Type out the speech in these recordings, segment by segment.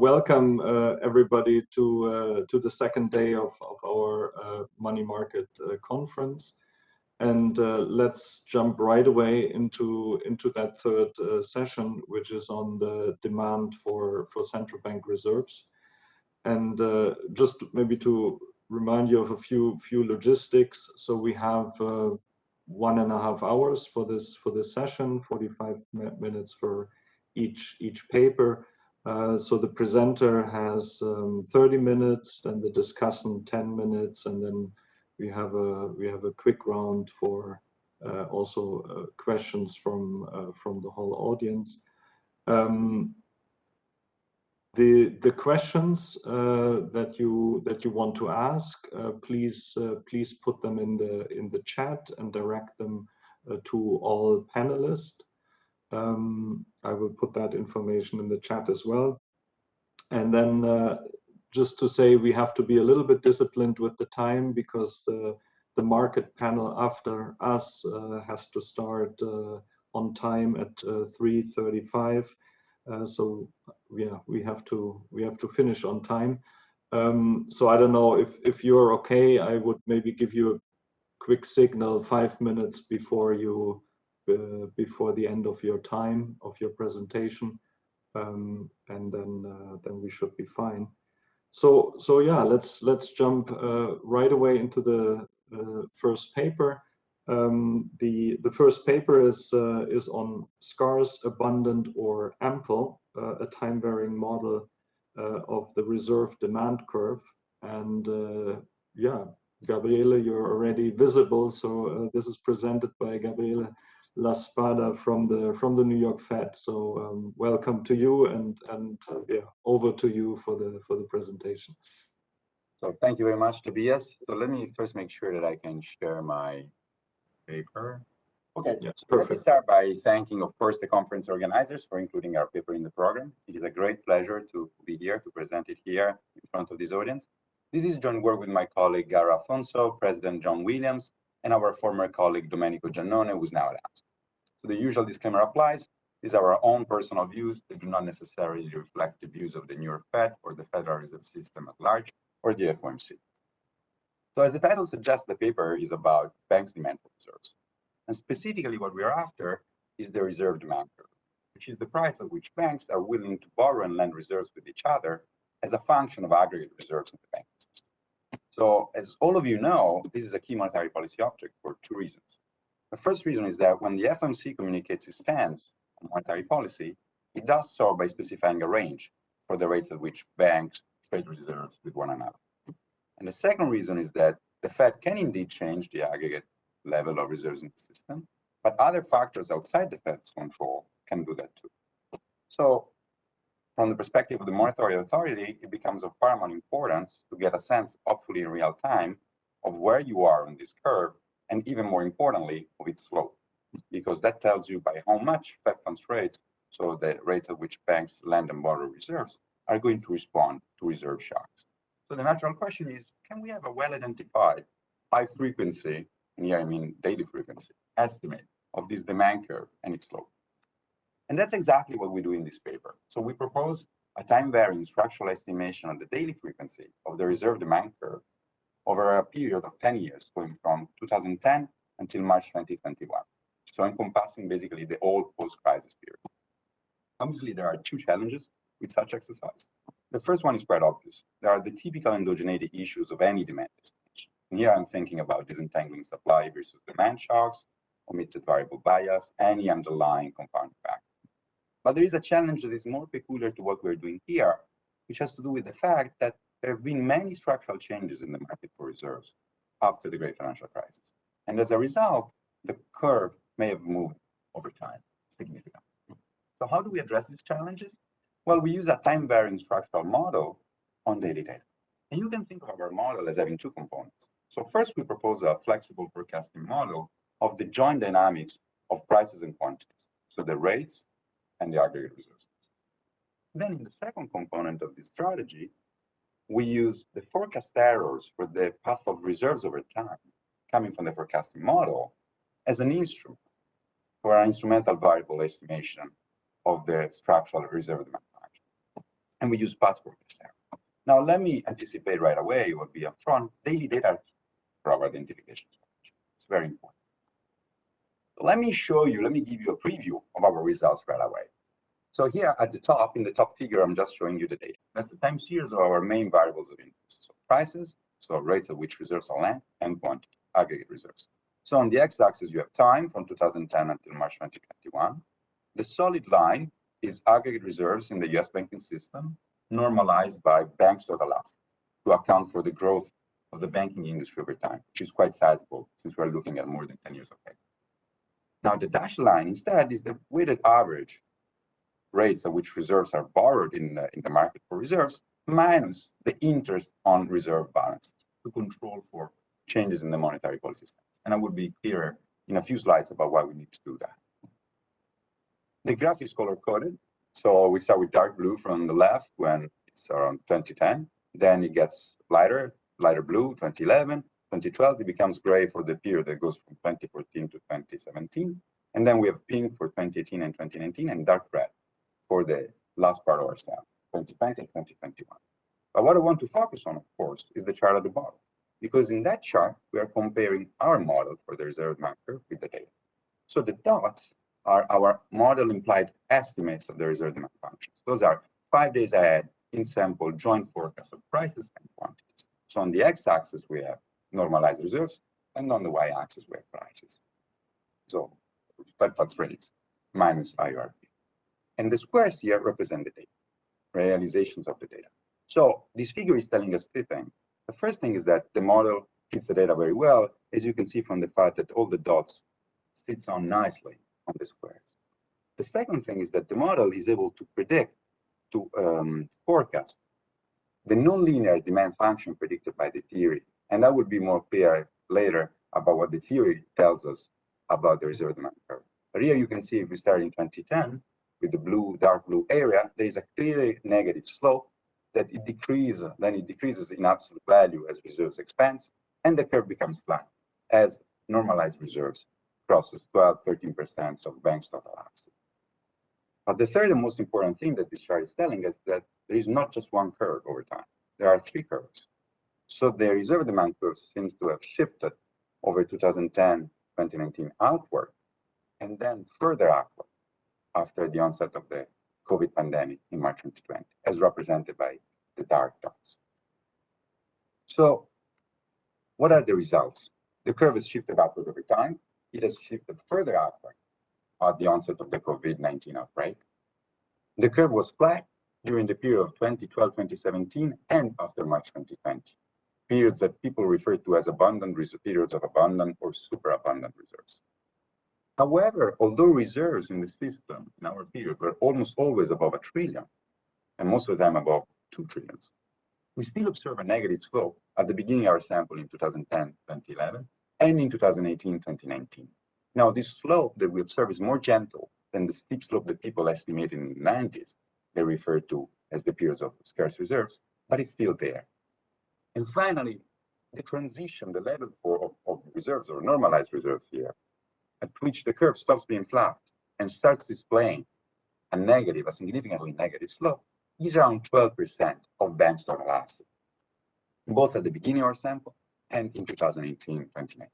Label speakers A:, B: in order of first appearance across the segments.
A: welcome uh, everybody to uh, to the second day of, of our uh, money market uh, conference. And uh, let's jump right away into into that third uh, session which is on the demand for for central bank reserves. And just maybe to remind you of a few few logistics. So we have one and a half hours for this for this session 45 minutes for each each paper uh, so the presenter has um, 30 minutes, and the discussant 10 minutes, and then we have a we have a quick round for uh, also uh, questions from uh, from the whole audience. Um, the the questions uh, that you that you want to ask, please please put them in the in the chat and direct them to all panelists. Um, I will put that information in the chat as well. And then uh, just to say we have to be a little bit disciplined with the time because the, the market panel after us uh, has to start uh, on time at 3.35. Uh, uh, so yeah, we have to we have to finish on time. Um, so I don't know if if you're okay. I would maybe give you a quick signal five minutes before you uh, before the end of your time of your presentation, um, and then uh, then we should be fine. So so yeah, let's let's jump uh, right away into the first paper. Um, the the first paper is uh, is on scarce, abundant, or ample, uh, a time varying model uh, of the reserve demand curve. And yeah, Gabriele, you're already visible. So this is presented by Gabriele La Spada from the from the New York Fed. So um, welcome to you, and and uh, yeah, over to you for the for the presentation.
B: So thank you very much, Tobias. So let me first make sure that I can share my paper. Okay,
A: yes, perfect.
B: Let me start by thanking, of course, the conference organizers for including our paper in the program. It is a great pleasure to be here to present it here in front of this audience. This is joint work with my colleague Gara Afonso, President John Williams, and our former colleague Domenico Giannone, who's now at AMSCO. So the usual disclaimer applies. These are our own personal views. They do not necessarily reflect the views of the New York Fed or the Federal Reserve System at large or the FOMC. So as the title suggests, the paper is about banks' demand for reserves. And specifically what we are after is the reserve demand curve, which is the price at which banks are willing to borrow and lend reserves with each other as a function of aggregate reserves in the system. So as all of you know, this is a key monetary policy object for two reasons. The first reason is that when the FOMC communicates its stance on monetary policy, it does so by specifying a range for the rates at which banks trade reserves with one another. And the second reason is that the Fed can indeed change the aggregate level of reserves in the system, but other factors outside the Fed's control can do that too. So from the perspective of the monetary authority, it becomes of paramount importance to get a sense, hopefully in real time, of where you are on this curve, and even more importantly, of its slope, because that tells you by how much Fed funds rates, so the rates at which banks lend and borrow reserves, are going to respond to reserve shocks. So the natural question is, can we have a well-identified high frequency, and here I mean daily frequency, estimate of this demand curve and its slope? And that's exactly what we do in this paper. So we propose a time-varying structural estimation of the daily frequency of the reserve demand curve over a period of 10 years, going from 2010 until March 2021. So encompassing basically the whole post-crisis period. Obviously, there are two challenges with such exercise. The first one is quite obvious. There are the typical endogeneity issues of any demand estimation. Here I'm thinking about disentangling supply versus demand shocks, omitted variable bias, any underlying confounding factor. But there is a challenge that is more peculiar to what we're doing here, which has to do with the fact that there have been many structural changes in the market for reserves after the great financial crisis. And as a result, the curve may have moved over time significantly. So how do we address these challenges? Well, we use a time-varying structural model on daily data. And you can think of our model as having two components. So first, we propose a flexible forecasting model of the joint dynamics of prices and quantities. So the rates and the aggregate resources. Then in the second component of this strategy, we use the forecast errors for the path of reserves over time coming from the forecasting model as an instrument for an instrumental variable estimation of the structural reserve demand function. and we use path forecast error. Now, let me anticipate right away what be upfront. Daily data for our identification strategy. It's very important. Let me show you, let me give you a preview of our results right away. So here at the top, in the top figure, I'm just showing you the data. That's the time series of our main variables of interest. So prices, so rates at which reserves are lent, and quantity, aggregate reserves. So on the x-axis, you have time from 2010 until March 2021. The solid line is aggregate reserves in the US banking system, normalized by banks' total assets to account for the growth of the banking industry over time, which is quite sizable since we're looking at more than 10 years of data. Now, the dashed line instead is the weighted average rates at which reserves are borrowed in the, in the market for reserves minus the interest on reserve balances to control for changes in the monetary policy stance. And I will be clearer in a few slides about why we need to do that. The graph is color coded. So we start with dark blue from the left when it's around 2010. Then it gets lighter, lighter blue, 2011. 2012, it becomes gray for the period that goes from 2014 to 2017. And then we have pink for 2018 and 2019 and dark red for the last part of our stamp, 2020 and 2021. But what I want to focus on, of course, is the chart at the bottom, because in that chart, we are comparing our model for the reserve marker with the data. So the dots are our model implied estimates of the reserve demand functions. Those are five days ahead in sample joint forecast of prices and quantities. So on the x-axis, we have normalized reserves, and on the y-axis, we have prices. So Fed funds rates minus IRP. And the squares here represent the data, realizations of the data. So this figure is telling us three things. The first thing is that the model fits the data very well, as you can see from the fact that all the dots fits on nicely on the squares. The second thing is that the model is able to predict, to um, forecast the nonlinear demand function predicted by the theory. And that will be more clear later about what the theory tells us about the reserve demand curve. But here you can see if we start in 2010, with the blue, dark blue area, there is a clearly negative slope that it decreases, then it decreases in absolute value as reserves expand, and the curve becomes flat as normalized reserves crosses 12, 13% of banks' total assets. But the third and most important thing that this chart is telling us is that there is not just one curve over time. There are three curves. So the reserve demand curve seems to have shifted over 2010, 2019 outward, and then further outward after the onset of the COVID pandemic in March 2020, as represented by the dark dots. So what are the results? The curve has shifted upward over time. It has shifted further upward at the onset of the COVID-19 outbreak. The curve was flat during the period of 2012-2017 and after March 2020, periods that people refer to as abundant periods of abundant or superabundant reserves. However, although reserves in the system in our period were almost always above a trillion, and most of them above two trillions, we still observe a negative slope at the beginning of our sample in 2010, 2011, and in 2018, 2019. Now, this slope that we observe is more gentle than the steep slope that people estimated in the 90s. They refer to as the periods of scarce reserves, but it's still there. And finally, the transition, the level for, of, of reserves or normalized reserves here at which the curve stops being flat and starts displaying a negative, a significantly negative slope, is around 12% of total assets, both at the beginning of our sample and in 2018, 2019.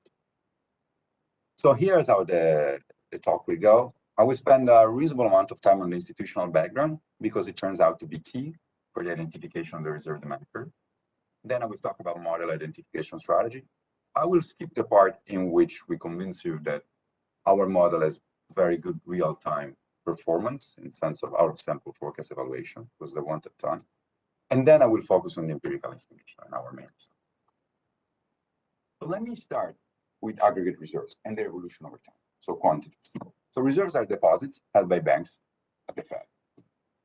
B: So here's how the, the talk will go. I will spend a reasonable amount of time on the institutional background because it turns out to be key for the identification of the reserve demand curve. Then I will talk about model identification strategy. I will skip the part in which we convince you that our model has very good real-time performance in sense of of sample forecast evaluation was the wanted time. And then I will focus on the empirical estimation and our main results. So let me start with aggregate reserves and their evolution over time. So quantities. So reserves are deposits held by banks at the Fed.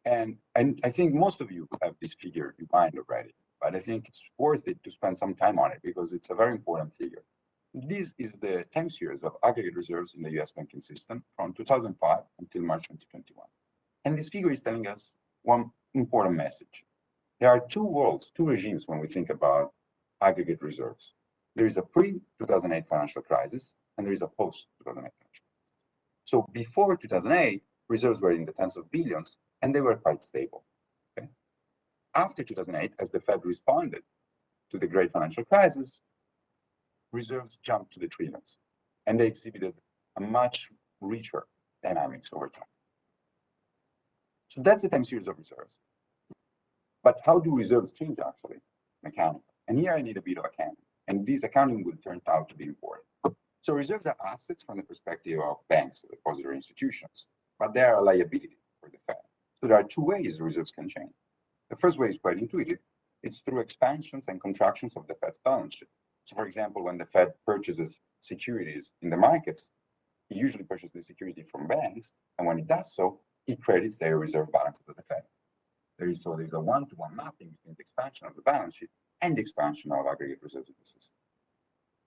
B: And, and I think most of you have this figure in mind already, but I think it's worth it to spend some time on it because it's a very important figure. This is the time series of aggregate reserves in the US banking system from 2005 until March 2021. And this figure is telling us one important message. There are two worlds, two regimes when we think about aggregate reserves. There is a pre-2008 financial crisis and there is a post-2008 financial crisis. So before 2008, reserves were in the tens of billions and they were quite stable. After 2008, as the Fed responded to the great financial crisis, reserves jumped to the trillions, and they exhibited a much richer dynamics over time. So that's the time series of reserves. But how do reserves change actually? Mechanically. And here I need a bit of accounting. And this accounting will turn out to be important. So reserves are assets from the perspective of banks or depository institutions, but they are a liability for the Fed. So there are two ways reserves can change. The first way is quite intuitive. It's through expansions and contractions of the Fed's balance sheet. So for example, when the Fed purchases securities in the markets, it usually purchases the security from banks. And when it does so, it credits their reserve balance to the Fed. There is so there's a one-to-one mapping between the expansion of the balance sheet and the expansion of aggregate reserves in the system.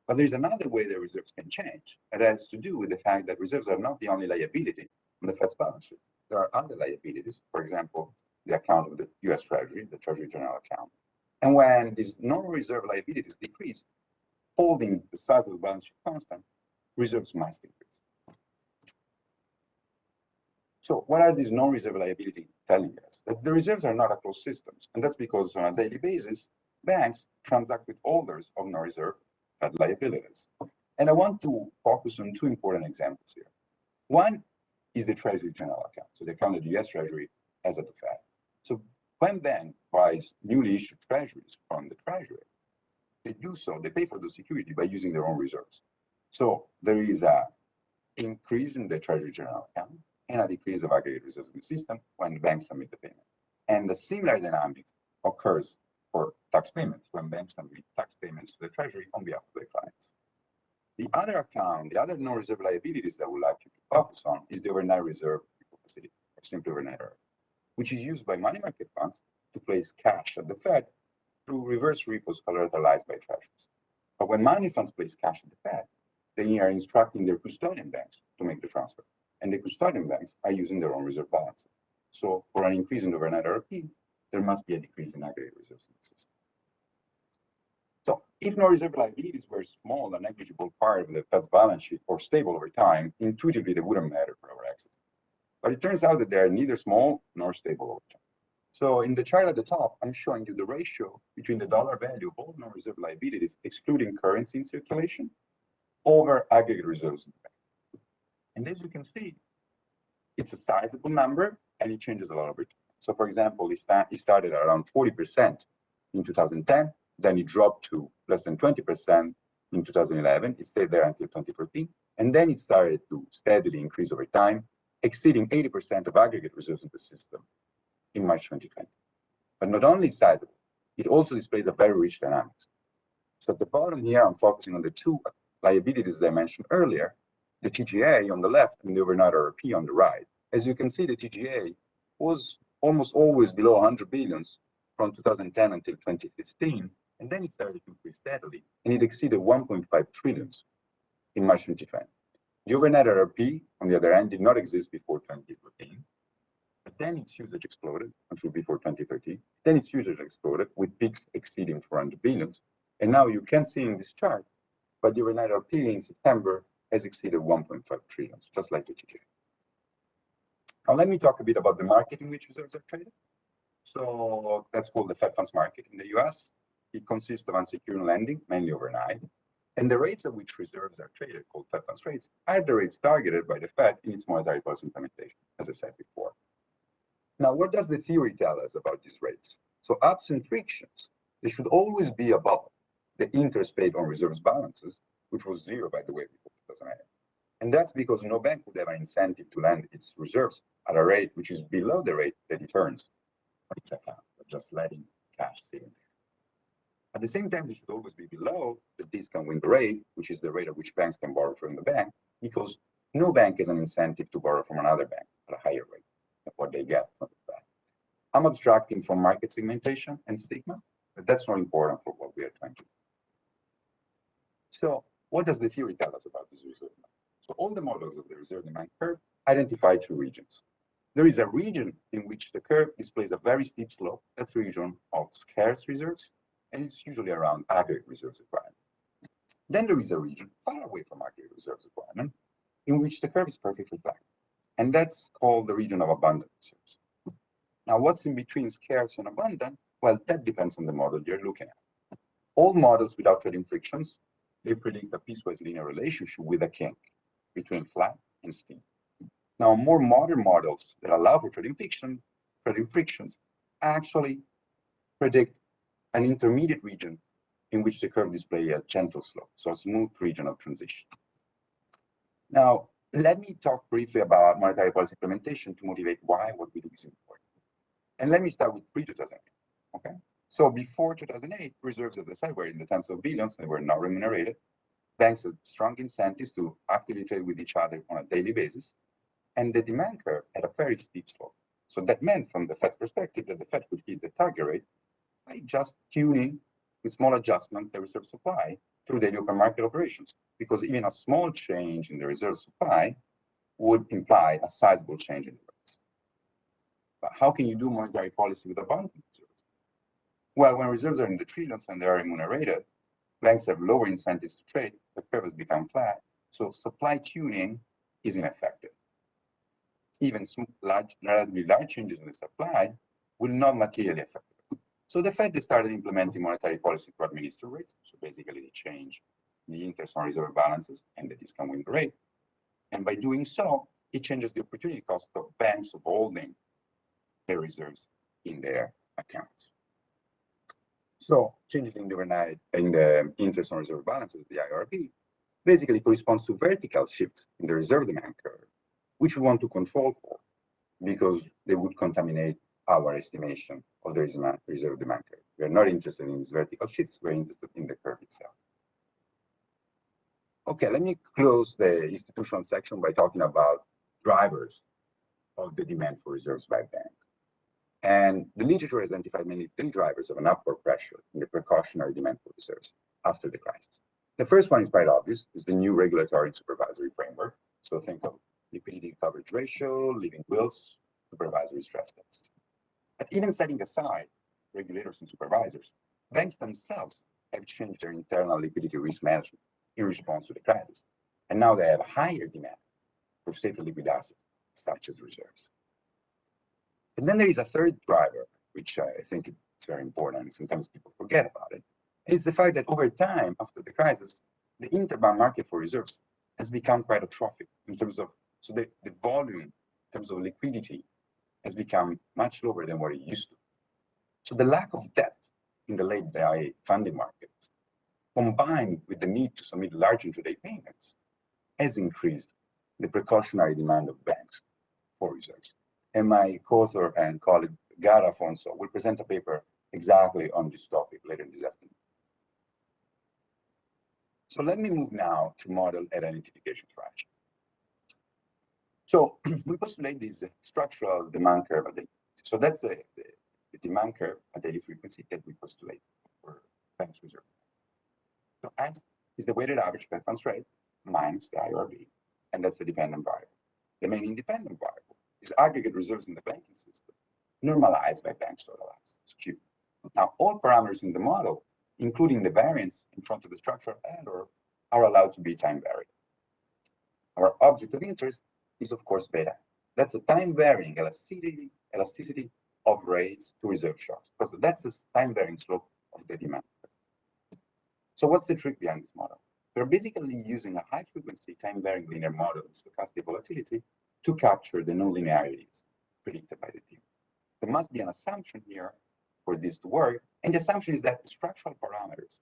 B: But there's another way the reserves can change. It has to do with the fact that reserves are not the only liability on the Fed's balance sheet. There are other liabilities, for example, the account of the US Treasury, the Treasury General account. And when these non-reserve liabilities decrease, holding the size of the balance sheet constant, reserves must increase. So what are these non-reserve liabilities telling us? That the reserves are not a closed systems. And that's because on a daily basis, banks transact with holders of non-reserve liabilities. And I want to focus on two important examples here. One is the Treasury General account, so the account of the US Treasury has at the. So when bank buys newly issued treasuries from the Treasury, they do so, they pay for the security by using their own reserves. So there is a increase in the Treasury General account and a decrease of aggregate reserves in the system when banks submit the payment. And the similar dynamics occurs for tax payments when banks submit tax payments to the Treasury on behalf of their clients. The other account, the other non-reserve liabilities that we like you to focus on is the overnight reserve facility, or simply overnight reserve, which is used by money market funds to place cash at the Fed through reverse repos collateralized by treasuries. But when money funds place cash at the Fed, they are instructing their custodian banks to make the transfer. And the custodian banks are using their own reserve balances. So for an increase in overnight RRP, there must be a decrease in aggregate reserves in the system. So if no reserve liabilities were small and negligible part of the Fed's balance sheet or stable over time, intuitively they wouldn't matter for our access. But it turns out that they are neither small nor stable over time. So in the chart at the top, I'm showing you the ratio between the dollar value of all non-reserve liabilities, excluding currency in circulation, over aggregate reserves in the bank. And as you can see, it's a sizable number and it changes a lot over time. So for example, it, it started around 40% in 2010, then it dropped to less than 20% in 2011. It stayed there until 2014. And then it started to steadily increase over time, exceeding 80% of aggregate reserves in the system in March 2020. But not only sizable, it also displays a very rich dynamics. So at the bottom here, I'm focusing on the two liabilities that I mentioned earlier, the TGA on the left and the overnight RRP on the right. As you can see, the TGA was almost always below 100 billions from 2010 until 2015, and then it started to increase steadily, and it exceeded 1.5 trillions in March 2020. Overnight RRP, on the other hand, did not exist before 2014, but then its usage exploded until before 2013. Then its usage exploded with peaks exceeding 400 billions. And now you can see in this chart, but overnight RRP in September has exceeded 1.5 trillion, just like the TGA. Now let me talk a bit about the market in which reserves are traded. So that's called the Fed funds market in the US. It consists of unsecured lending, mainly overnight. And the rates at which reserves are traded, called Fed funds rates, are the rates targeted by the Fed in its monetary policy implementation, as I said before. Now, what does the theory tell us about these rates? So absent frictions, they should always be above the interest paid on reserves balances, which was zero, by the way, before 2008. And that's because no bank would have an incentive to lend its reserves at a rate which is below the rate that it earns on its account, just letting cash sit in. At the same time, it should always be below the discount window rate, which is the rate at which banks can borrow from the bank, because no bank has an incentive to borrow from another bank at a higher rate than what they get from the bank. I'm abstracting from market segmentation and stigma, but that's not important for what we are trying to do. So what does the theory tell us about this reserve demand? so all the models of the reserve demand curve identify two regions. There is a region in which the curve displays a very steep slope. That's the region of scarce reserves, and it's usually around aggregate reserves requirement. Then there is a region far away from aggregate reserves requirement, in which the curve is perfectly flat. And that's called the region of abundant reserves. Now, what's in between scarce and abundant? Well, that depends on the model you're looking at. All models without trading frictions, they predict a piecewise linear relationship with a kink between flat and steep. Now, more modern models that allow for trading friction, trading frictions actually predict an intermediate region in which the curve displays a gentle slope, so a smooth region of transition. Now, let me talk briefly about monetary policy implementation to motivate why what we do is important. And let me start with pre-2008, okay? So before 2008, reserves, as I said, were in the tens of billions they were not remunerated. Banks had strong incentives to actively trade with each other on a daily basis. And the demand curve had a very steep slope. So that meant from the Fed's perspective that the Fed could hit the target rate by just tuning with small adjustments the reserve supply through daily open market operations, because even a small change in the reserve supply would imply a sizable change in the rates. But how can you do monetary policy with abundant reserves? Well, when reserves are in the trillions and they are remunerated, banks have lower incentives to trade, the curve has become flat, so supply tuning is ineffective. Even large, relatively large changes in the supply will not materially affect so the Fed they started implementing monetary policy to administer rates. So basically they change the interest on reserve balances and the discount rate. And by doing so, it changes the opportunity cost of banks of holding their reserves in their accounts. So changes in the, in the interest on reserve balances, the IRB, basically corresponds to vertical shifts in the reserve demand curve, which we want to control for because they would contaminate our estimation of the reserve demand curve. We are not interested in these vertical shifts, we're interested in the curve itself. Okay, let me close the institutional section by talking about drivers of the demand for reserves by banks. And the literature has identified mainly three drivers of an upward pressure in the precautionary demand for reserves after the crisis. The first one is quite obvious, is the new regulatory and supervisory framework. So think of liquidity coverage ratio, living wills, supervisory stress tests. But even setting aside regulators and supervisors, banks themselves have changed their internal liquidity risk management in response to the crisis. And now they have a higher demand for safer liquid assets, such as reserves. And then there is a third driver, which I think is very important, and sometimes people forget about it. It's the fact that over time, after the crisis, the interbank market for reserves has become quite atrophic in terms of, so the, the volume in terms of liquidity has become much lower than what it used to. So the lack of depth in the late day funding market, combined with the need to submit large intraday payments, has increased the precautionary demand of banks for reserves. And my co-author and colleague, Gara Afonso, will present a paper exactly on this topic later this afternoon. So let me move now to model at identification strategy. So we postulate this uh, structural demand curve. So that's the, the, the demand curve at daily frequency that we postulate for banks reserve. So S is the weighted average funds rate minus the IRB, and that's the dependent variable. The main independent variable is aggregate reserves in the banking system, normalized by banks total assets, Q. Now, all parameters in the model, including the variance in front of the structural error, are allowed to be time varied. Our object of interest is of course beta. That's the time varying elasticity, elasticity of rates to reserve shocks. Because that's the time varying slope of the demand. So what's the trick behind this model? We're basically using a high frequency time varying linear model of stochastic volatility to capture the nonlinearities predicted by the team. There must be an assumption here for this to work. And the assumption is that the structural parameters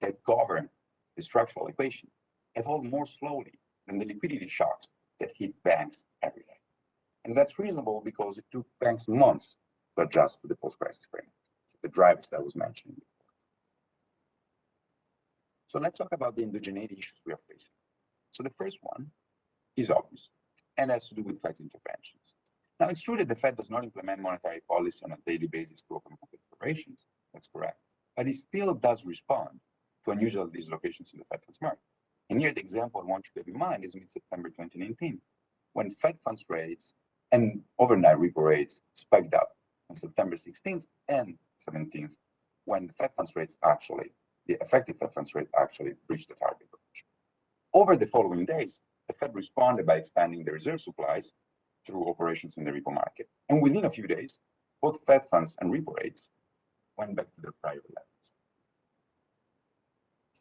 B: that govern the structural equation evolve more slowly than the liquidity shocks that hit banks every day. And that's reasonable because it took banks months to adjust to the post-crisis framework, the drivers that I was mentioning before. So let's talk about the endogeneity issues we are facing. So the first one is obvious and has to do with Fed's interventions. Now, it's true that the Fed does not implement monetary policy on a daily basis to open market operations. That's correct. But it still does respond to unusual dislocations in the Fed funds market. And here the example I want you to have in mind is mid-September 2019, when Fed funds rates and overnight repo rates spiked up on September 16th and 17th, when Fed funds rates actually, the effective Fed funds rate actually breached the target range. Over the following days, the Fed responded by expanding the reserve supplies through operations in the repo market. And within a few days, both Fed funds and repo rates went back to their prior levels.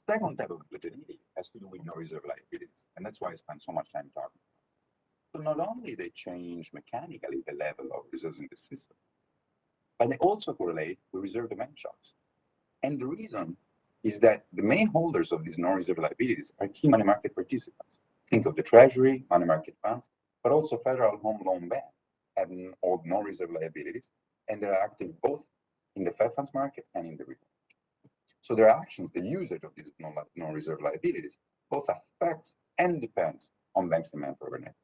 B: Second type of endogeneity has to do with no reserve liabilities, and that's why I spend so much time talking. So not only they change mechanically the level of reserves in the system, but they also correlate with reserve demand shocks. And the reason is that the main holders of these non-reserve liabilities are key money market participants. Think of the Treasury, money market funds, but also Federal Home Loan Bank having all non-reserve liabilities, and they're active both in the Fed funds market and in the repo. So their actions, the usage of these non-reserve liabilities, both affects and depends on banks' demand for overnight.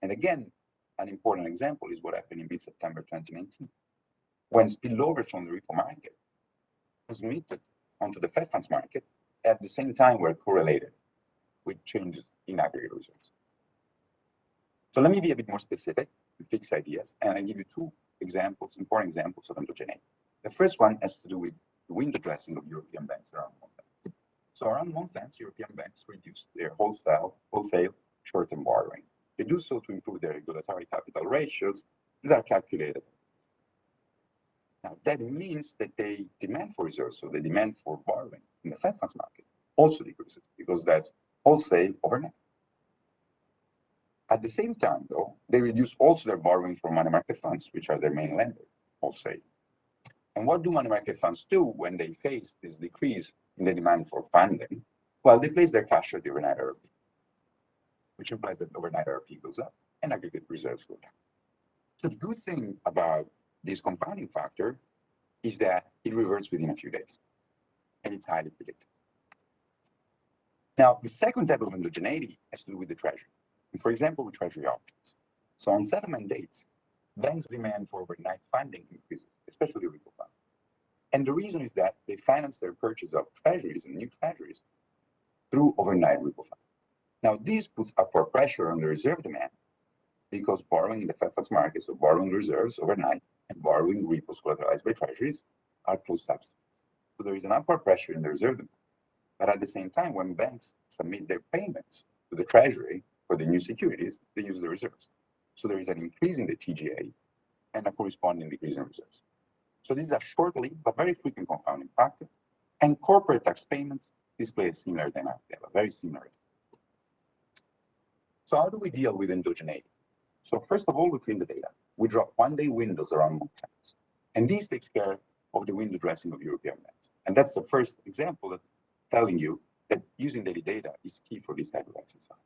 B: And again, an important example is what happened in mid-September 2019, when spillovers from the repo market transmitted onto the Fed funds market at the same time were correlated with changes in aggregate reserves. So let me be a bit more specific with fixed ideas, and I give you two examples, important examples of endogeneity. The first one has to do with the window dressing of European banks around month So around month ends, European banks reduce their wholesale, wholesale short-term borrowing. They do so to improve their regulatory capital ratios that are calculated now, that means that the demand for reserves, so the demand for borrowing in the Fed funds market also decreases because that's wholesale overnight. At the same time, though, they reduce also their borrowing from money market funds, which are their main lenders, wholesale. And what do money market funds do when they face this decrease in the demand for funding? Well, they place their cash at the overnight RRP, which implies that overnight RRP goes up and aggregate reserves go down. So the good thing about this confounding factor is that it reverts within a few days, and it's highly predictable. Now, the second type of endogeneity has to do with the treasury. And for example, with treasury auctions. So on settlement dates, banks' demand for overnight funding increases, especially repo funds. And the reason is that they finance their purchase of treasuries and new treasuries through overnight repo funds. Now, this puts upward pressure on the reserve demand because borrowing in the Fed funds market, so borrowing reserves overnight, and borrowing repos collateralized by treasuries are close substitutes. So there is an upward pressure in the reserve demand. But at the same time, when banks submit their payments to the treasury for the new securities, they use the reserves. So there is an increase in the TGA and a corresponding decrease in reserves. So this is a short-lived but very frequent confounding factor. And corporate tax payments display a similar dynamic. They have a very similar. So how do we deal with endogeneity? So first of all, we clean the data we drop one-day windows around month ends. And this takes care of the window dressing of European banks. And that's the first example of telling you that using daily data is key for this type of exercise.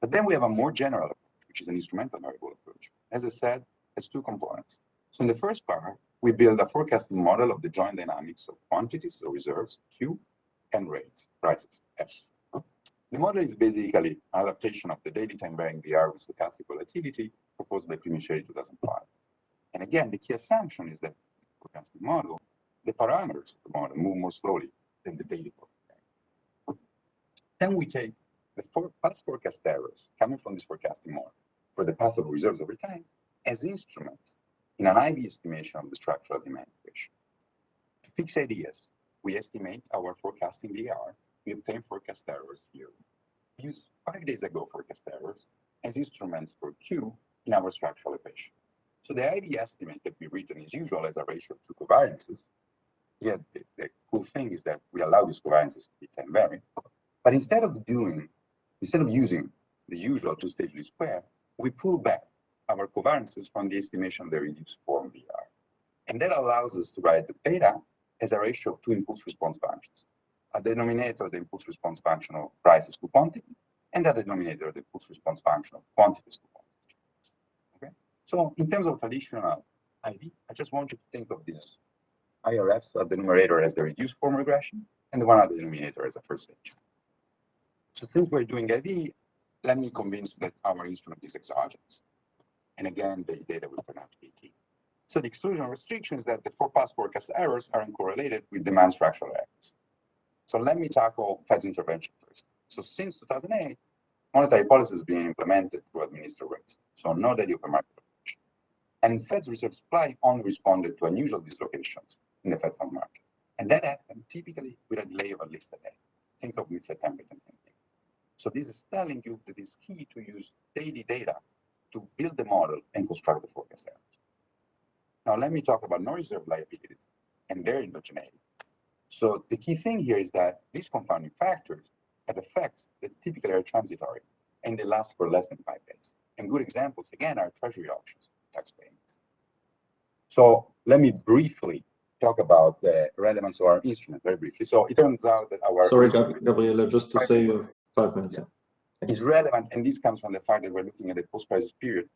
B: But then we have a more general approach, which is an instrumental variable approach. As I said, it's two components. So in the first part, we build a forecasting model of the joint dynamics of quantities or reserves, Q, and rates, prices, S. The model is basically an adaptation of the daily time varying VAR with stochastic volatility proposed by Primiceri 2005. And again, the key assumption is that the forecasting model, the parameters of the model move more slowly than the daily forecasting. Then we take the for past forecast errors coming from this forecasting model for the path of reserves over time as instruments in an IV estimation of the structural demand equation. To fix ideas, we estimate our forecasting VAR we obtain forecast errors here. We use five days ago forecast errors as instruments for Q in our structural equation. So the IV estimate that we written as usual as a ratio of two covariances. Yet the, the cool thing is that we allow these covariances to be time varying. But instead of doing, instead of using the usual two-stage least square, we pull back our covariances from the estimation of the reduced form VAR. And that allows us to write the beta as a ratio of two impulse response functions a denominator the impulse response function of prices to quantity, and a denominator the impulse response function of quantities to quantity. Okay, so in terms of traditional IV, I just want you to think of this IRFs at the numerator as the reduced form regression, and the one at the denominator as a first stage. So since we're doing IV, let me convince that our instrument is exogenous. And again, the data will turn out to be key. So the exclusion restriction is that the four past forecast errors are uncorrelated with demand structural errors. So let me tackle Fed's intervention first. So since 2008, monetary policy has been implemented through administered rates, so no daily open market approach. And Fed's reserve supply only responded to unusual dislocations in the Fed fund market. And that happened typically with a delay of at least a day. Think of mid-September 2019. So this is telling you that it's key to use daily data to build the model and construct the forecast errors. Now let me talk about no reserve liabilities and their endogeneity. So the key thing here is that these confounding factors have effects that typically are transitory and they last for less than five days. And good examples, again, are treasury auctions, tax payments. So let me briefly talk about the relevance of our instrument very briefly. So it turns out that our
A: sorry, Gabriele, just to say five minutes.
B: Yeah. Is relevant, and this comes from the fact that we're looking at the post-crisis period,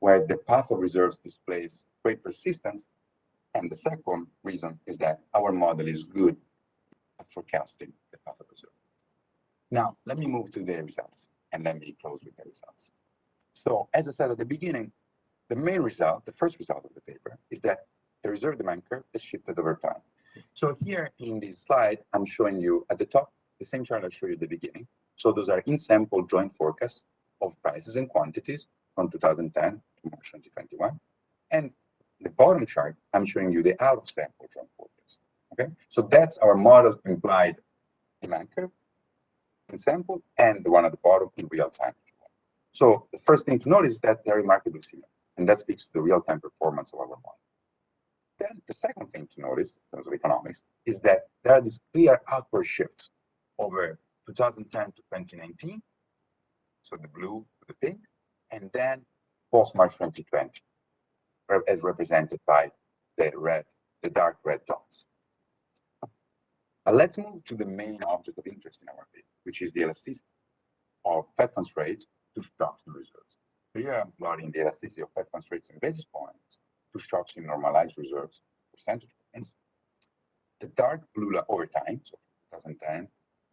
B: where the path of reserves displays great persistence. And the second reason is that our model is good at forecasting the path of reserve. Now, let me move to the results, and let me close with the results. So, as I said at the beginning, the main result, the first result of the paper, is that the reserve demand curve is shifted over time. So here in this slide, I'm showing you at the top, the same chart I showed you at the beginning. So those are in sample joint forecasts of prices and quantities from 2010 to March 2021. And the bottom chart, I'm showing you the out of sample joint forecast. Okay, so that's our model implied demand curve in sample and the one at the bottom in real time. So the first thing to notice is that they're remarkably similar, and that speaks to the real-time performance of our model. Then the second thing to notice in terms of economics is that there are these clear upward shifts over 2010 to 2019. So the blue the pink, and then post March 2020, as represented by the red, the dark red dots. Let's move to the main object of interest in our paper, which is the elasticity of Fed funds rates to stocks and reserves. Here I'm plotting the elasticity of Fed funds rates in basis points to shocks in normalized reserves percentage points. The dark blue over time, so 2010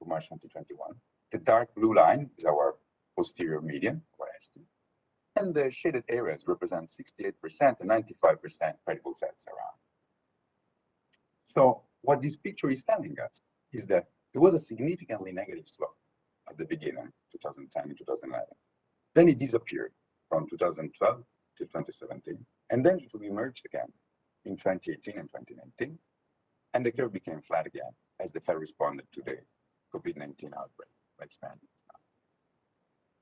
B: March 2021. The dark blue line is our posterior median, or estimate. And the shaded areas represent 68% and 95% credible sets around. So what this picture is telling us is that there was a significantly negative slope at the beginning, 2010 and 2011. Then it disappeared from 2012 to 2017, and then it emerged again in 2018 and 2019, and the curve became flat again as the Fed responded to the COVID-19 outbreak by expanding.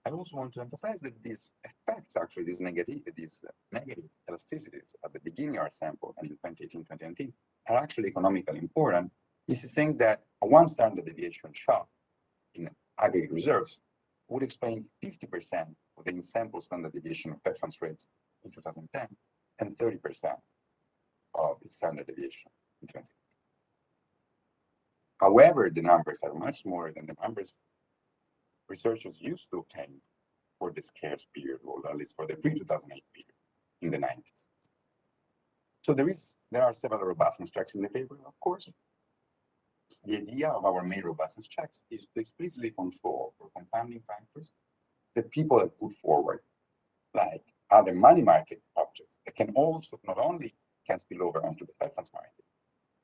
B: I also want to emphasize that these effects, actually, these negative, these negative elasticities at the beginning of our sample and in 2018, 2019, are actually economically important if you think that a one standard deviation shock in aggregate reserves would explain 50% of the in-sample standard deviation of funds rates in 2010 and 30% of the standard deviation in 2020. However, the numbers are much more than the numbers researchers used to obtain for the scarce period, or at least for the pre-2008 period in the 90s. So there is there are several robustness checks in the paper, of course. The idea of our main robustness checks is to explicitly control for confounding factors that people have put forward, like other money market objects that can also not only can spill over onto the Fed market,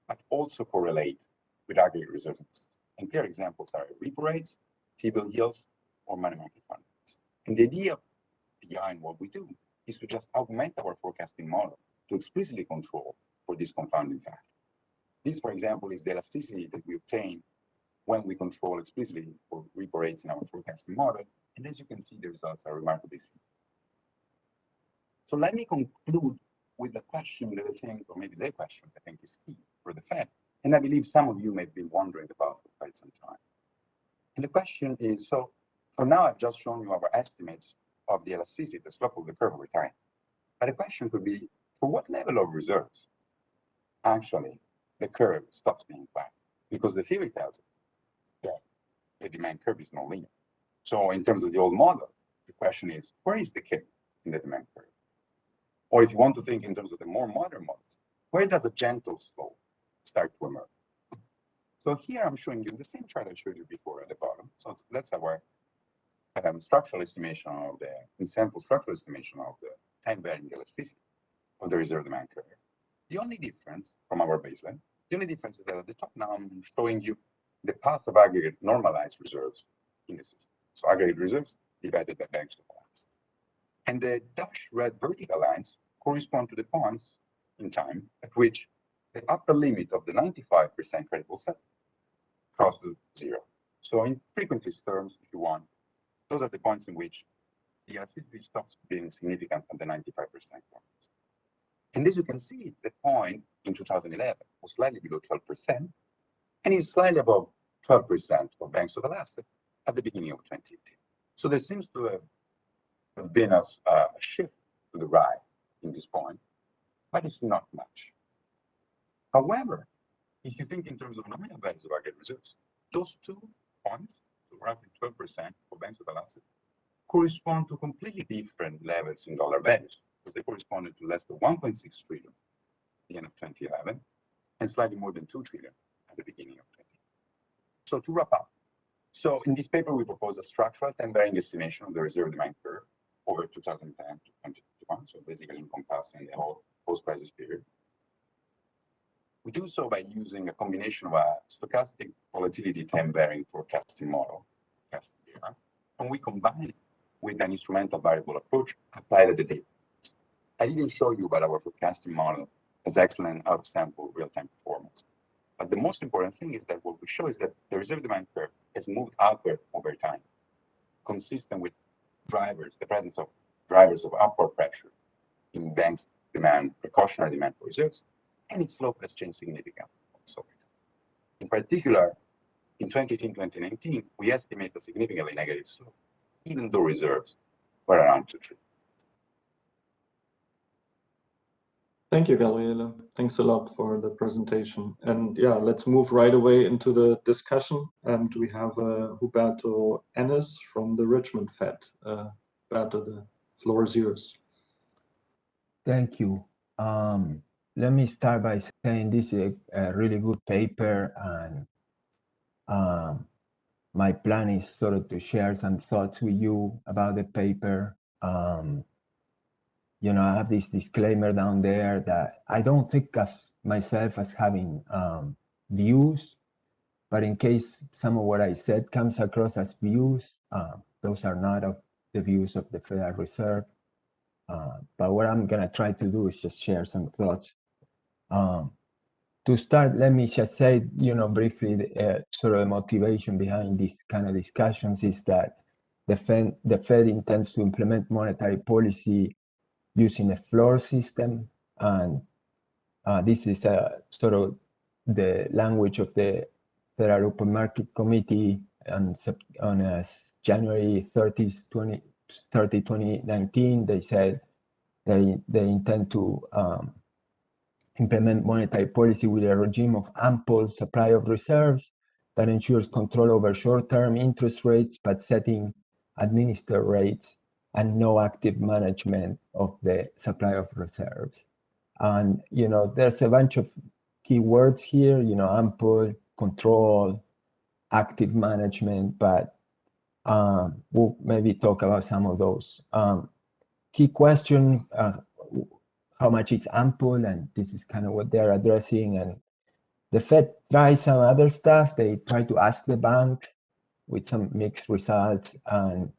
B: but also correlate with aggregate reserves. And clear examples are repo rates, T-bill yields, or money market funds. And the idea behind what we do is to just augment our forecasting model to explicitly control for this confounding factor. This, for example, is the elasticity that we obtain when we control explicitly for repo rates in our forecasting model. And as you can see, the results are remarkably similar. So let me conclude with the question that I think, or maybe the question I think is key for the Fed, and I believe some of you may be wondering about for quite some time. And the question is, so for now, I've just shown you our estimates of the elasticity, the slope of the curve over time. But the question could be, for what level of reserves actually the curve stops being flat? Because the theory tells us that the demand curve is nonlinear. So in terms of the old model, the question is, where is the kink in the demand curve? Or if you want to think in terms of the more modern models, where does a gentle slope start to emerge? So here I'm showing you the same chart I showed you before at the bottom. So that's our um, structural estimation of the in sample structural estimation of the time varying elasticity of the reserve demand curve. The only difference from our baseline, the only difference is that at the top now I'm showing you the path of aggregate normalized reserves in the system. So aggregate reserves divided by banks of balances. And the dashed red vertical lines correspond to the points in time at which the upper limit of the 95% credible set crosses to zero. So in frequency terms, if you want, those are the points in which the elasticity stops being significant at the 95% point. And as you can see, the point in 2011 was slightly below 12%, and is slightly above 12% for banks total asset at the beginning of 2018. So there seems to have been a, a shift to the right in this point, but it's not much. However, if you think in terms of nominal values of aggregate reserves, those two points, so roughly 12% for banks total asset, correspond to completely different levels in dollar values. So they corresponded to less than 1.6 trillion at the end of 2011 and slightly more than 2 trillion at the beginning of 20. So to wrap up, so in this paper, we propose a structural time-varying estimation of the reserve demand curve over 2010 to 2021, so basically encompassing the whole post-crisis period. We do so by using a combination of a stochastic volatility time-varying forecasting model, and we combine it with an instrumental variable approach applied at the data. I didn't show you, but our forecasting model has excellent out-of-sample real-time performance. But the most important thing is that what we show is that the reserve demand curve has moved upward over time, consistent with drivers, the presence of drivers of upward pressure in banks' demand, precautionary demand for reserves, and its slope has changed significantly. So, in particular, in 2018-2019, we estimate a significantly negative slope, even though reserves were around 2 trillion.
A: Thank you, Gabriele. Thanks a lot for the presentation. And yeah, let's move right away into the discussion. And we have uh, Huberto Ennis from the Richmond Fed. Uh, Huberto, the floor is yours.
C: Thank you. Um, let me start by saying this is a, a really good paper and um, my plan is sort of to share some thoughts with you about the paper. Um, you know, I have this disclaimer down there that I don't think of myself as having um, views, but in case some of what I said comes across as views, uh, those are not of the views of the Federal Reserve. Uh, but what I'm gonna try to do is just share some thoughts. Um, to start, let me just say, you know, briefly, uh, sort of the motivation behind these kind of discussions is that the Fed, the Fed intends to implement monetary policy using a floor system. And uh, this is a sort of the language of the Federal Open Market Committee on, on uh, January 30, 20, 30, 2019. They said they, they intend to um, implement monetary policy with a regime of ample supply of reserves that ensures control over short-term interest rates, but setting administered rates and no active management of the supply of reserves. And, you know, there's a bunch of key words here, you know, ample, control, active management, but um, we'll maybe talk about some of those. Um, key question, uh, how much is ample? And this is kind of what they're addressing. And the Fed tries some other stuff. They try to ask the banks with some mixed results. And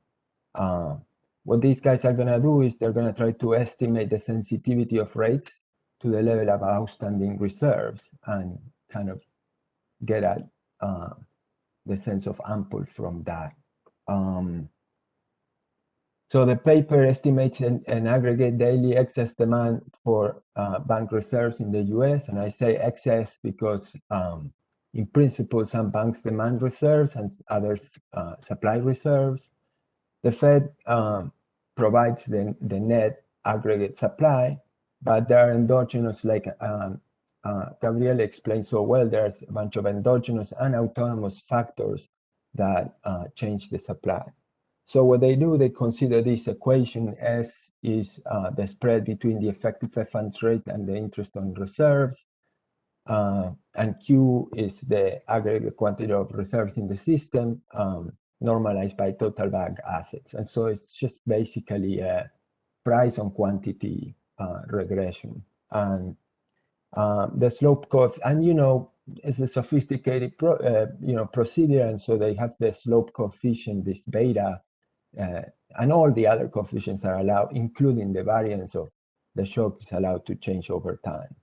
C: uh, what these guys are going to do is they're going to try to estimate the sensitivity of rates to the level of outstanding reserves and kind of get at uh, the sense of ample from that. Um, so the paper estimates an, an, aggregate daily excess demand for uh, bank reserves in the US. And I say excess because um, in principle, some banks demand reserves and others uh, supply reserves. The Fed um, provides the, the net aggregate supply, but there are endogenous, like um, uh, Gabriele explained so well, there's a bunch of endogenous and autonomous factors that uh, change the supply. So what they do, they consider this equation S is uh, the spread between the effective funds rate and the interest on reserves. Uh, and Q is the aggregate quantity of reserves in the system. Um, normalized by total bank assets. And so it's just basically a price on quantity uh, regression. And uh, the slope curve, and you know, it's a sophisticated pro, uh, you know procedure, and so they have the slope coefficient, this beta, and all the other coefficients are allowed, including the variance of the shock is allowed to change over time.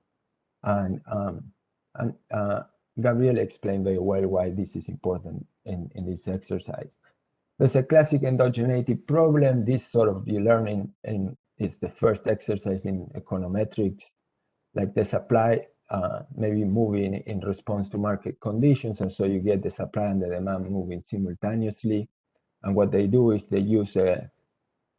C: And um, and uh, Gabriel explained very well why this is important in, in this exercise. There's a classic endogeneity problem. This sort of you learning in is the first exercise in econometrics. Like the supply uh, maybe moving in response to market conditions. And so you get the supply and the demand moving simultaneously. And what they do is they use a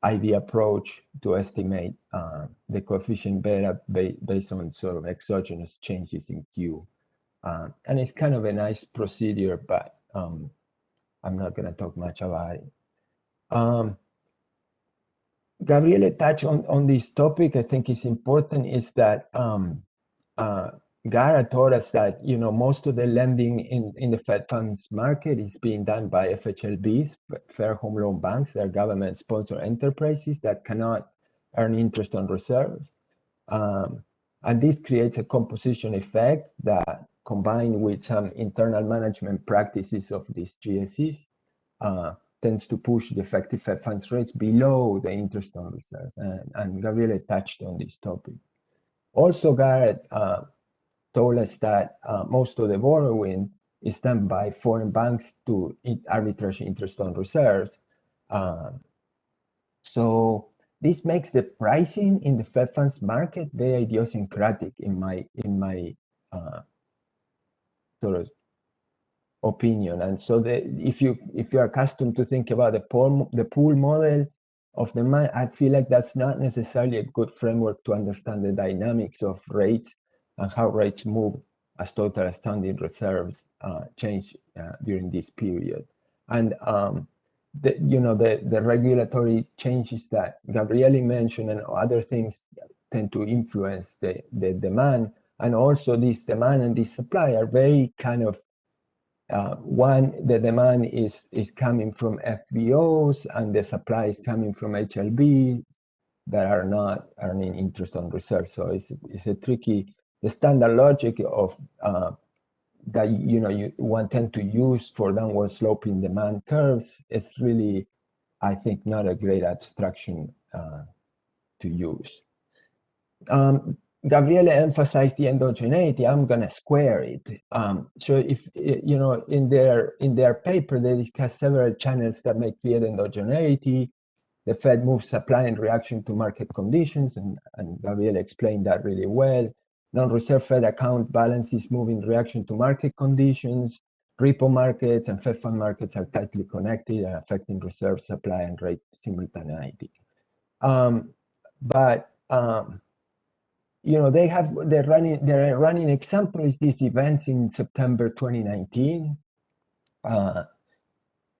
C: IV approach to estimate uh, the coefficient beta ba based on sort of exogenous changes in Q. Uh, and it's kind of a nice procedure, but um, I'm not going to talk much about it. Um, Gabriele touched on, on this topic. I think it's important is that um, uh, Gara told us that you know most of the lending in, in the Fed funds market is being done by FHLBs, Federal Home Loan Banks. They're government-sponsored enterprises that cannot earn interest on reserves. Um, and this creates a composition effect that combined with some internal management practices of these GSEs uh, tends to push the effective Fed funds rates below the interest on reserves. And, and Gabriele touched on this topic. Also, Garrett uh, told us that uh, most of the borrowing is done by foreign banks to arbitrage interest on reserves. Uh, so this makes the pricing in the Fed funds market very idiosyncratic in my in my uh, sort of opinion. And so the, if you if you're accustomed to think about the Poole the Poole model of the man, I feel like that's not necessarily a good framework to understand the dynamics of rates and how rates move as total standing reserves uh, change uh, during this period. And um, the, you know the the regulatory changes that Gabriele mentioned and other things tend to influence the the demand and also this demand and this supply are very kind of uh, one, the demand is, is coming from FBOs and the supply is coming from HLB that are not earning interest on reserves. So it's, it's a tricky, the standard logic of uh, that, you know, you one tend to use for downward sloping demand curves is really, I think, not a great abstraction uh, to use. Um, Gabriele emphasized the endogeneity. I'm going to square it. Um, so if you know, in their in their paper, they discuss several channels that may create endogeneity. The Fed moves supply in reaction to market conditions, and, and Gabriele explained that really well. Non-reserve Fed account balances move in reaction to market conditions. Repo markets and Fed fund markets are tightly connected and affecting reserve supply and rate simultaneity. Um, but um, you know, they have they're running their running example is these events in September 2019. Uh,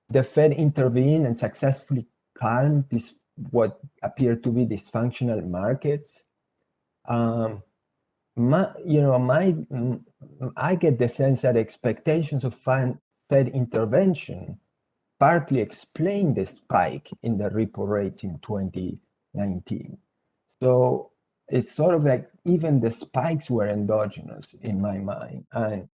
C: the Fed intervened and successfully calmed this what appeared to be dysfunctional markets. Um, my, you know, my I get the sense that expectations of Fed intervention partly explain the spike in the repo rates in 2019. So it's sort of like even the spikes were endogenous in my mind. And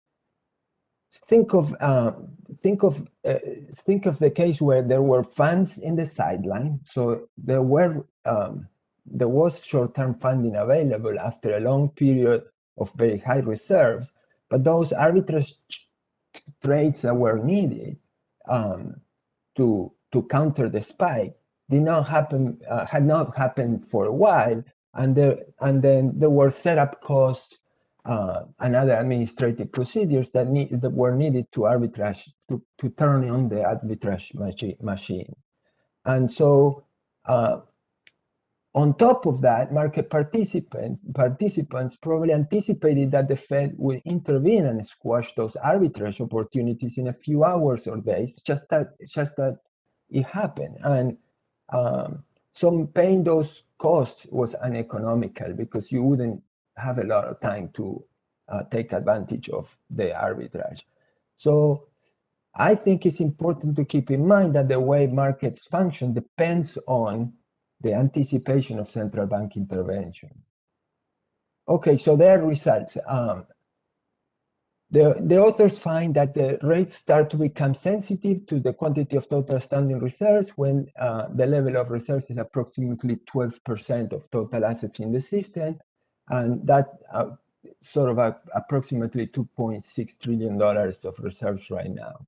C: think of uh, think of uh, think of the case where there were funds in the sideline, so there were um, there was short-term funding available after a long period of very high reserves, but those arbitrage trades that were needed um, to to counter the spike did not happen uh, had not happened for a while and there and then there were setup costs uh, and other administrative procedures that need that were needed to arbitrage to, to turn on the arbitrage machi machine. And so uh, on top of that market participants participants probably anticipated that the fed would intervene and squash those arbitrage opportunities in a few hours or days just that just that it happened and um, so paying those costs was uneconomical because you wouldn't have a lot of time to uh, take advantage of the arbitrage. So I think it's important to keep in mind that the way markets function depends on the anticipation of central bank intervention. Okay, so their results. Um, the, the authors find that the rates start to become sensitive to the quantity of total standing reserves when uh, the level of reserves is approximately 12% of total assets in the system. And that uh, sort of a, approximately $2.6 trillion of reserves right now.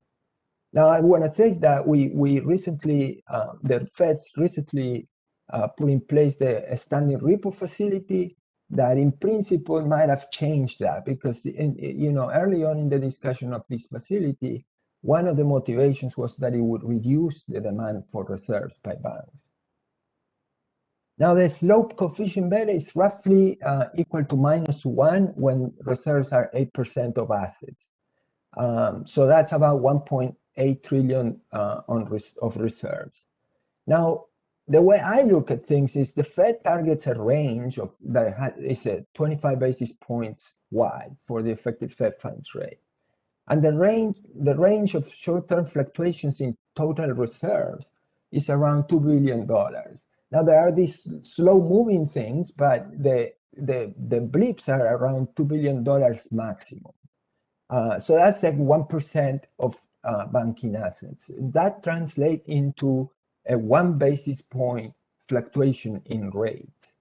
C: Now, I want to say that we, we recently, uh, the Feds recently uh, put in place the standing repo facility that in principle might have changed that because in, you know early on in the discussion of this facility one of the motivations was that it would reduce the demand for reserves by banks now the slope coefficient beta is roughly uh, equal to minus one when reserves are 8% of assets. Um, so that's about 1.8 trillion uh, on res of reserves. Now, the way I look at things is the Fed targets a range of that is a 25 basis points wide for the effective Fed funds rate. And the range, the range of short-term fluctuations in total reserves is around $2 billion. Now there are these slow moving things, but the, the, the blips are around $2 billion maximum. Uh, so that's like 1% of uh, banking assets. That translates into a one basis point fluctuation in rates.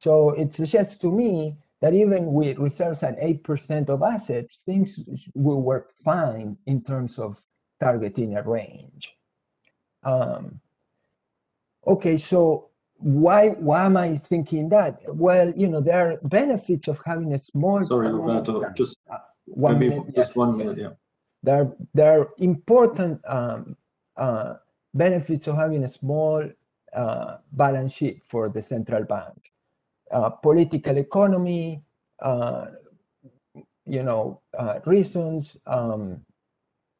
C: So it suggests to me that even with reserves at 8% of assets, things will work fine in terms of targeting a range. Um, okay, so why why am I thinking that? Well, you know, there are benefits of having a small.
A: Sorry, Roberto, just uh, one maybe minute, just yes, one minute, yes. yeah.
C: There, there are important um, uh, benefits of having a small uh, balance sheet for the central bank. Uh, political economy, uh, you know, uh, reasons, um,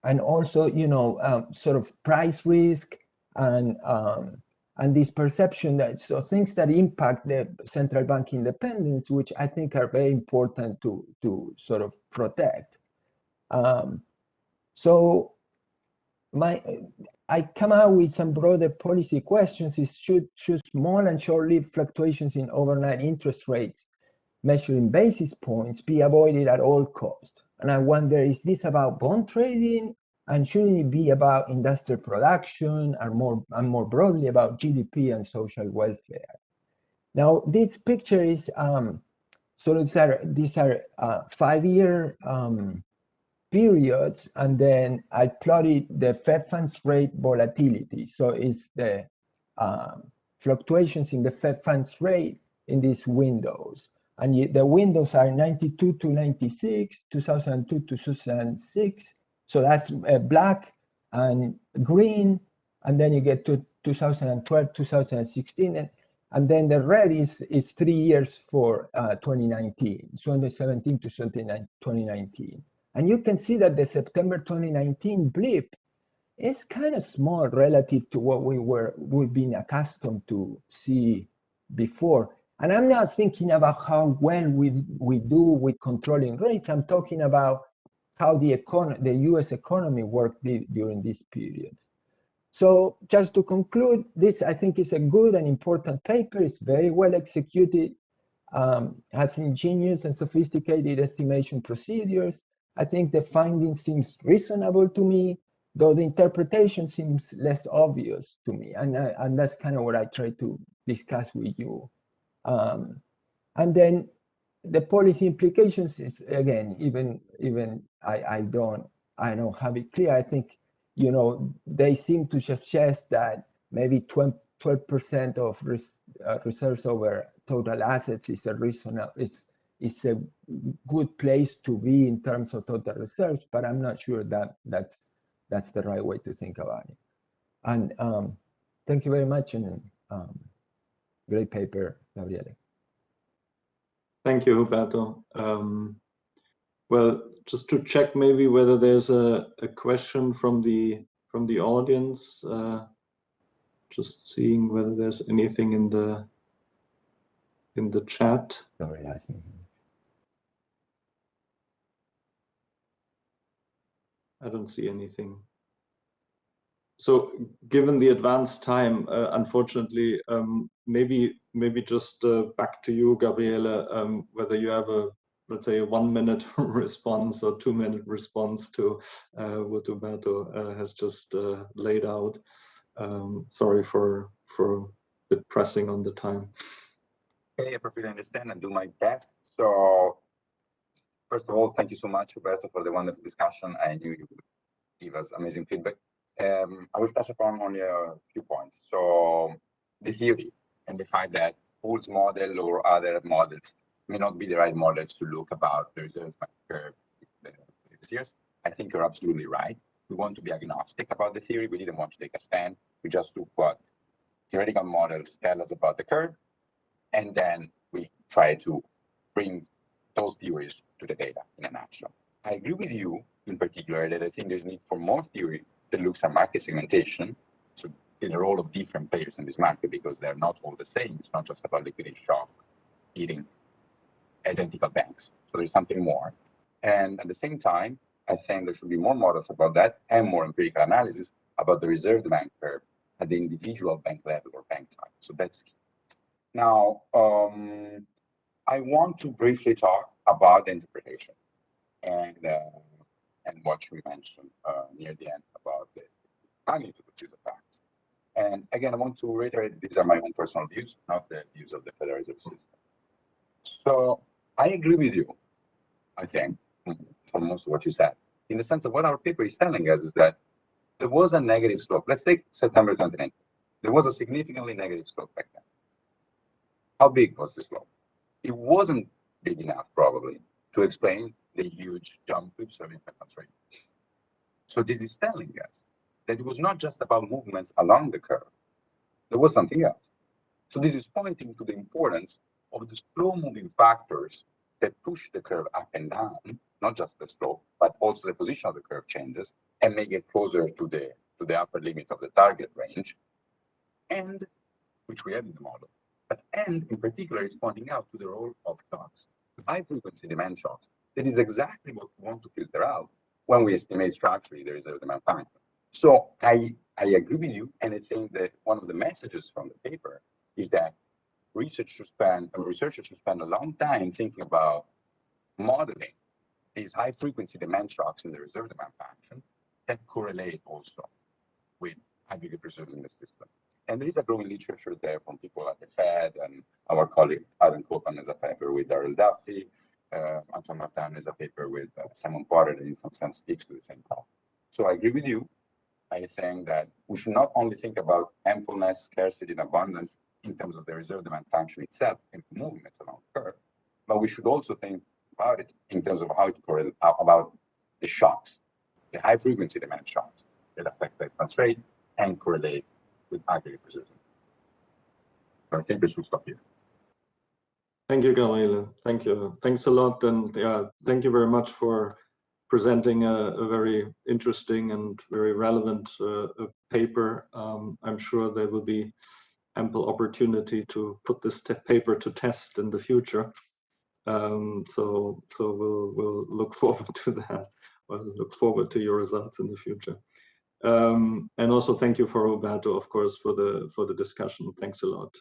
C: and also, you know, um, sort of price risk and um, and this perception that so things that impact the central bank independence, which I think are very important to to sort of protect. Um, so my I come out with some broader policy questions is should, should small and short-lived fluctuations in overnight interest rates measuring basis points be avoided at all costs? And I wonder, is this about bond trading and shouldn't it be about industrial production and more, and more broadly about GDP and social welfare? Now, this picture is, um, so these are, these are uh, five-year um, periods, and then I plotted the Fed funds rate volatility. So it's the um, fluctuations in the Fed funds rate in these windows. And the windows are 92 to 96, 2002 to 2006, so that's uh, black and green, and then you get to 2012, 2016, and, and then the red is, is three years for uh, 2019, 2017 to 2019. And you can see that the September 2019 blip is kind of small relative to what we were we've been accustomed to see before. And I'm not thinking about how well we we do with controlling rates. I'm talking about how the, econ the US economy worked during this period. So just to conclude, this I think is a good and important paper. It's very well executed, um, has ingenious and sophisticated estimation procedures. I think the finding seems reasonable to me, though the interpretation seems less obvious to me. And, I, and that's kind of what I try to discuss with you. Um, and then the policy implications is again even even I I don't I don't have it clear. I think you know they seem to suggest that maybe 12 percent of res, uh, reserves over total assets is a reasonable it's it's a good place to be in terms of total reserves, but I'm not sure that that's that's the right way to think about it. And um, thank you very much and um, great paper, Gabriele.
A: Thank you, Roberto. Um, well, just to check maybe whether there's a, a question from the from the audience. Uh, just seeing whether there's anything in the in the chat.
C: Sorry, I think.
A: I don't see anything. So given the advanced time, uh, unfortunately, um, maybe maybe just uh, back to you, Gabriele, um, whether you have a, let's say, a one minute response or two minute response to uh, what Roberto uh, has just uh, laid out. Um, sorry for, for bit pressing on the time.
B: Okay, I perfectly understand and do my best. So first of all, thank you so much, Roberto, for the wonderful discussion. I knew you would give us amazing feedback. Um, I will touch upon only a few points. So the theory and the fact that Poole's model or other models may not be the right models to look about the reserve curve this years. I think you're absolutely right. We want to be agnostic about the theory. We didn't want to take a stand. We just took what theoretical models tell us about the curve, and then we try to bring those theories to the data in a nutshell. I agree with you in particular that I think there's need for more theory that looks at market segmentation. So the role of different players in this market because they're not all the same. It's not just about liquidity shock eating identical banks. So there's something more. And at the same time, I think there should be more models about that and more empirical analysis about the reserve bank curve at the individual bank level or bank type. So that's key. Now, um, I want to briefly talk about the interpretation and uh, and what you mentioned uh, near the end about the magnitude of these effects. And again, I want to reiterate these are my own personal views, not the views of the Federal Reserve System. So I agree with you, I think, for most of what you said, in the sense of what our paper is telling us is that there was a negative slope. Let's take September 29th. There was a significantly negative slope back then. How big was the slope? It wasn't big enough, probably, to explain the huge jump we've seen in rate. So this is telling us that it was not just about movements along the curve. There was something else. So this is pointing to the importance of the slow moving factors that push the curve up and down, not just the slope, but also the position of the curve changes and make it closer to the to the upper limit of the target range, and which we have in the model. But and in particular is pointing out to the role of shocks, high frequency demand shocks. That is exactly what we want to filter out when we estimate structurally the reserve demand function. So I I agree with you, and I think that one of the messages from the paper is that research should spend, researchers should spend a long time thinking about modeling these high frequency demand shocks in the reserve demand function that correlate also with aggregate reserves in the system. And there is a growing literature there from people at the Fed and our colleague Adam Copeland has a paper with Darrell Duffie, uh, Antoine Martin has a paper with uh, Simon Potter that in some sense speaks to the same topic. So I agree with you. I think that we should not only think about ampleness, scarcity, and abundance in terms of the reserve demand function itself and movements along the curve, but we should also think about it in terms of how it correlates uh, about the shocks, the high frequency demand shocks that affect the advance rate and correlate with. I think we should stop here.
A: Thank you, Gabriele. Thank you. Thanks a lot. And yeah, thank you very much for presenting a, a very interesting and very relevant uh, paper. Um, I'm sure there will be ample opportunity to put this paper to test in the future. Um, so so we'll we'll look forward to that. We'll look forward to your results in the future. Um, and also thank you for Roberto, of course, for the for the discussion. Thanks a lot.